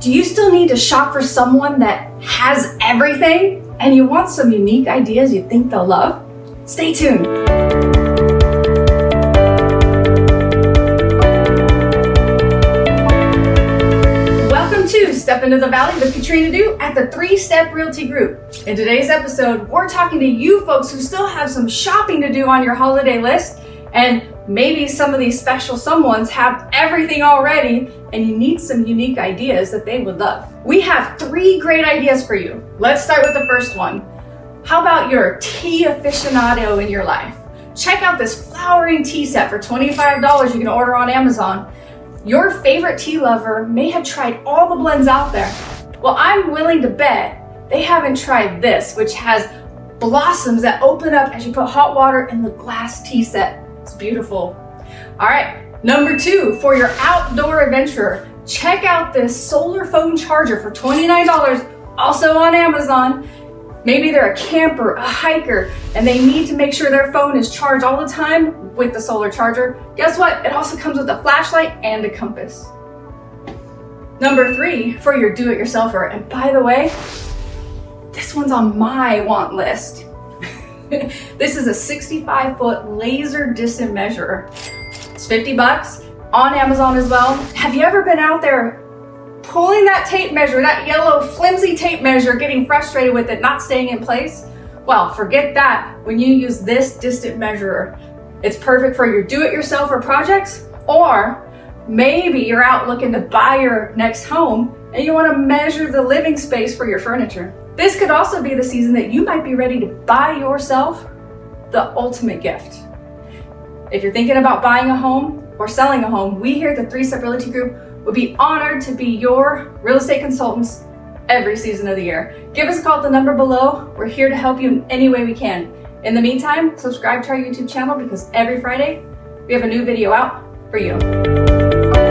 Do you still need to shop for someone that has everything and you want some unique ideas you think they'll love? Stay tuned. Welcome to Step Into the Valley with Katrina Du at the Three Step Realty Group. In today's episode, we're talking to you folks who still have some shopping to do on your holiday list and maybe some of these special someones have everything already and you need some unique ideas that they would love. We have three great ideas for you. Let's start with the first one. How about your tea aficionado in your life? Check out this flowering tea set for $25 you can order on Amazon. Your favorite tea lover may have tried all the blends out there. Well, I'm willing to bet they haven't tried this, which has blossoms that open up as you put hot water in the glass tea set. It's beautiful. All right, number two, for your outdoor adventurer, check out this solar phone charger for $29, also on Amazon. Maybe they're a camper, a hiker, and they need to make sure their phone is charged all the time with the solar charger. Guess what? It also comes with a flashlight and a compass. Number three, for your do-it-yourselfer, and by the way, this one's on my want list. this is a 65 foot laser distance measurer. It's 50 bucks on Amazon as well. Have you ever been out there pulling that tape measure, that yellow flimsy tape measure, getting frustrated with it not staying in place? Well, forget that when you use this distance measurer. It's perfect for your do-it-yourself projects or maybe you're out looking to buy your next home and you want to measure the living space for your furniture. This could also be the season that you might be ready to buy yourself the ultimate gift. If you're thinking about buying a home or selling a home, we here at the Three Step Realty Group would be honored to be your real estate consultants every season of the year. Give us a call at the number below. We're here to help you in any way we can. In the meantime, subscribe to our YouTube channel because every Friday we have a new video out for you.